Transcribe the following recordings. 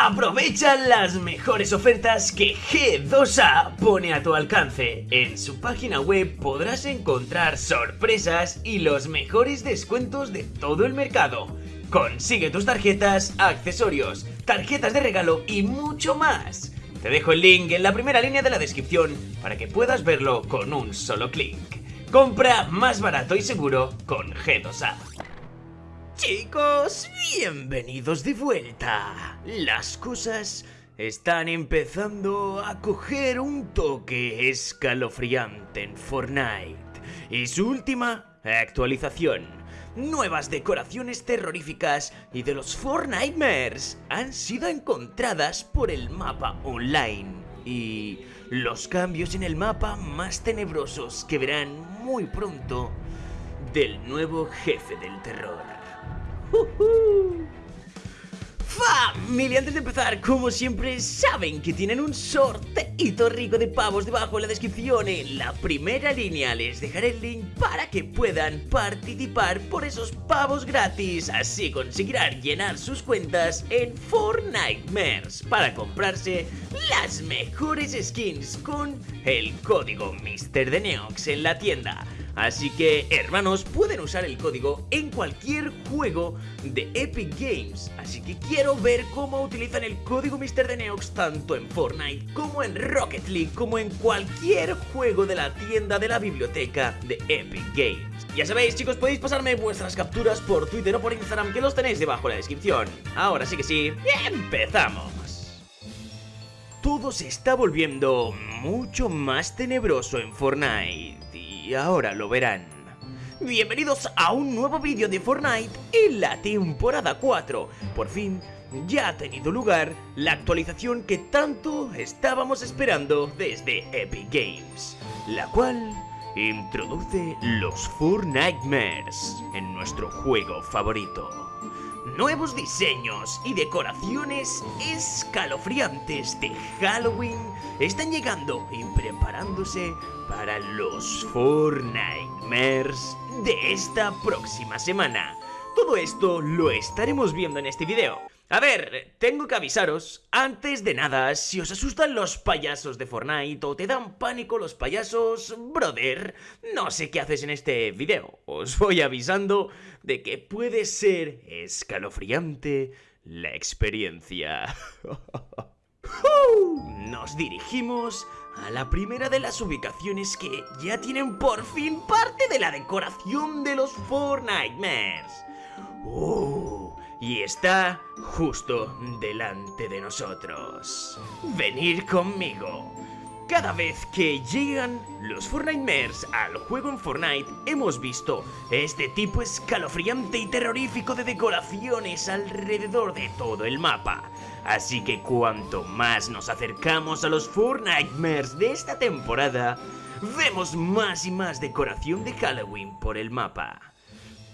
Aprovecha las mejores ofertas que G2A pone a tu alcance. En su página web podrás encontrar sorpresas y los mejores descuentos de todo el mercado. Consigue tus tarjetas, accesorios, tarjetas de regalo y mucho más. Te dejo el link en la primera línea de la descripción para que puedas verlo con un solo clic. Compra más barato y seguro con G2A. Chicos, bienvenidos de vuelta. Las cosas están empezando a coger un toque escalofriante en Fortnite. Y su última actualización. Nuevas decoraciones terroríficas y de los Fortnitemares han sido encontradas por el mapa online. Y los cambios en el mapa más tenebrosos que verán muy pronto del nuevo jefe del terror. Familia, antes de empezar, como siempre, saben que tienen un sorteito rico de pavos debajo en la descripción. En la primera línea les dejaré el link para que puedan participar por esos pavos gratis. Así conseguirán llenar sus cuentas en Fortnite Mers para comprarse las mejores skins con el código Mr. Neox en la tienda. Así que, hermanos, pueden usar el código en cualquier juego de Epic Games. Así que quiero ver cómo utilizan el código Mr. Neox tanto en Fortnite como en Rocket League, como en cualquier juego de la tienda de la biblioteca de Epic Games. Ya sabéis, chicos, podéis pasarme vuestras capturas por Twitter o por Instagram, que los tenéis debajo en la descripción. Ahora sí que sí, empezamos. Todo se está volviendo mucho más tenebroso en Fortnite y ahora lo verán. Bienvenidos a un nuevo vídeo de Fortnite en la temporada 4. Por fin ya ha tenido lugar la actualización que tanto estábamos esperando desde Epic Games, la cual introduce los Fortnitemares en nuestro juego favorito nuevos diseños y decoraciones escalofriantes de Halloween están llegando y preparándose para los Fortnitemares de esta próxima semana. Todo esto lo estaremos viendo en este video. A ver, tengo que avisaros, antes de nada, si os asustan los payasos de Fortnite o te dan pánico los payasos, brother, no sé qué haces en este video. Os voy avisando de que puede ser escalofriante la experiencia. Nos dirigimos a la primera de las ubicaciones que ya tienen por fin parte de la decoración de los Fortnitemares. ¡Uh! Y está justo delante de nosotros. Venir conmigo. Cada vez que llegan los Fortnitemares al juego en Fortnite, hemos visto este tipo escalofriante y terrorífico de decoraciones alrededor de todo el mapa. Así que cuanto más nos acercamos a los Fortnitemares de esta temporada, vemos más y más decoración de Halloween por el mapa.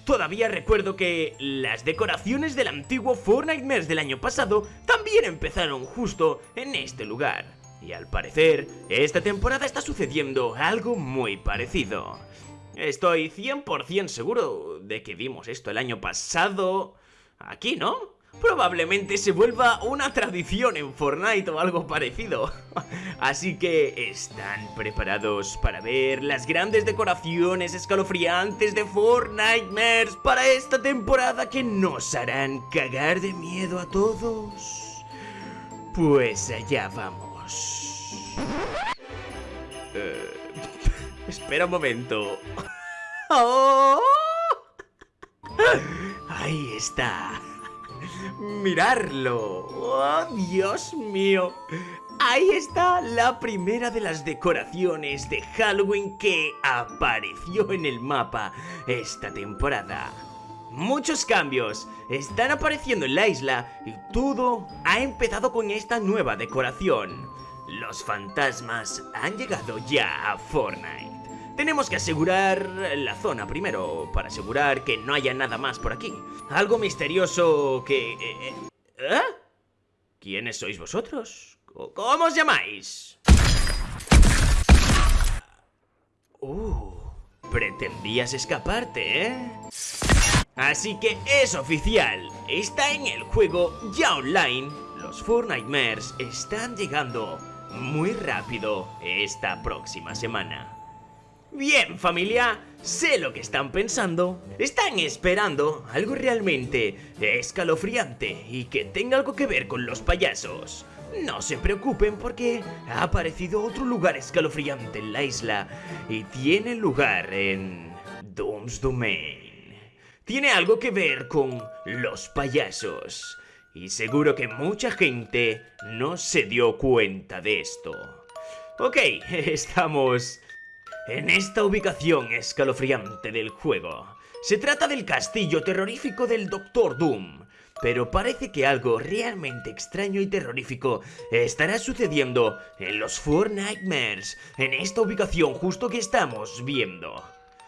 Todavía recuerdo que las decoraciones del antiguo Fortnite del año pasado también empezaron justo en este lugar. Y al parecer, esta temporada está sucediendo algo muy parecido. Estoy 100% seguro de que vimos esto el año pasado... Aquí, ¿no? Probablemente se vuelva una tradición en Fortnite o algo parecido. Así que, ¿están preparados para ver las grandes decoraciones escalofriantes de Fortnite para esta temporada que nos harán cagar de miedo a todos? Pues allá vamos. Eh, espera un momento. ¡Oh! Ahí está mirarlo. ¡Oh, Dios mío! Ahí está la primera de las decoraciones de Halloween que apareció en el mapa esta temporada. Muchos cambios están apareciendo en la isla y todo ha empezado con esta nueva decoración. Los fantasmas han llegado ya a Fortnite. Tenemos que asegurar la zona primero, para asegurar que no haya nada más por aquí. Algo misterioso que... Eh, eh, ¿eh? ¿Quiénes sois vosotros? ¿Cómo os llamáis? Uh, pretendías escaparte, ¿eh? Así que es oficial, está en el juego ya online los Four Nightmares están llegando muy rápido esta próxima semana. Bien familia, sé lo que están pensando. Están esperando algo realmente escalofriante y que tenga algo que ver con los payasos. No se preocupen porque ha aparecido otro lugar escalofriante en la isla y tiene lugar en Doom's Domain. Tiene algo que ver con los payasos y seguro que mucha gente no se dio cuenta de esto. Ok, estamos en esta ubicación escalofriante del juego. Se trata del castillo terrorífico del Doctor Doom, pero parece que algo realmente extraño y terrorífico estará sucediendo en los Four Nightmares, en esta ubicación justo que estamos viendo.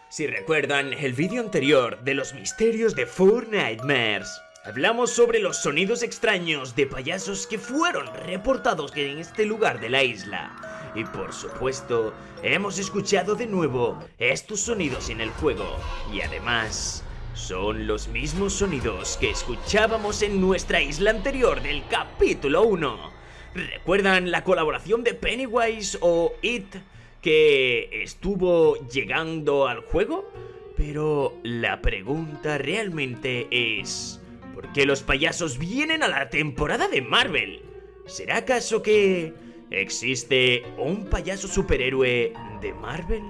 Si recuerdan el vídeo anterior de los misterios de Four Nightmares, hablamos sobre los sonidos extraños de payasos que fueron reportados en este lugar de la isla. Y por supuesto, hemos escuchado de nuevo estos sonidos en el juego. Y además, son los mismos sonidos que escuchábamos en nuestra isla anterior del capítulo 1. ¿Recuerdan la colaboración de Pennywise o It que estuvo llegando al juego? Pero la pregunta realmente es... ¿Por qué los payasos vienen a la temporada de Marvel? ¿Será acaso que ¿Existe un payaso superhéroe de Marvel?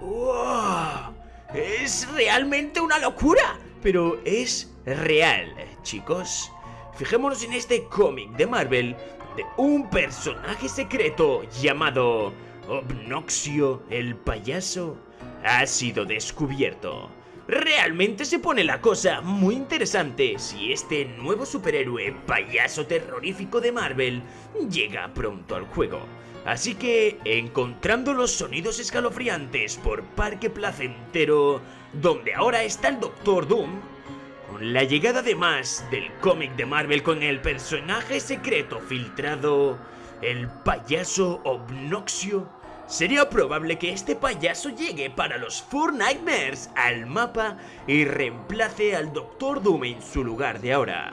¡Wow! Es realmente una locura, pero es real, chicos. Fijémonos en este cómic de Marvel de un personaje secreto llamado Obnoxio el payaso ha sido descubierto. Realmente se pone la cosa muy interesante si este nuevo superhéroe payaso terrorífico de Marvel llega pronto al juego. Así que, encontrando los sonidos escalofriantes por Parque Placentero, donde ahora está el Doctor Doom, con la llegada además del cómic de Marvel con el personaje secreto filtrado, el payaso Obnoxio, Sería probable que este payaso llegue para los Four Nightmares al mapa y reemplace al Doctor Doom en su lugar de ahora.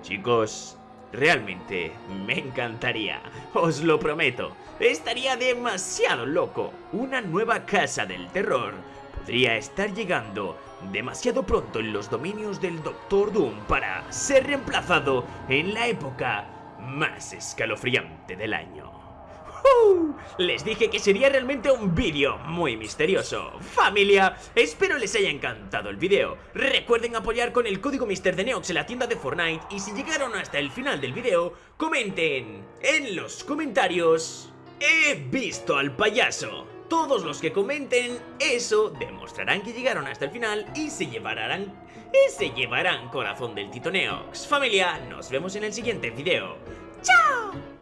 Chicos, realmente me encantaría, os lo prometo. Estaría demasiado loco. Una nueva casa del terror podría estar llegando demasiado pronto en los dominios del Doctor Doom para ser reemplazado en la época más escalofriante del año. Les dije que sería realmente un vídeo muy misterioso Familia, espero les haya encantado el vídeo Recuerden apoyar con el código MrDeneox en la tienda de Fortnite Y si llegaron hasta el final del vídeo, comenten en los comentarios He visto al payaso todos los que comenten eso demostrarán que llegaron hasta el final y se llevarán y se llevarán corazón del Tito Neox. Familia, nos vemos en el siguiente video. ¡Chao!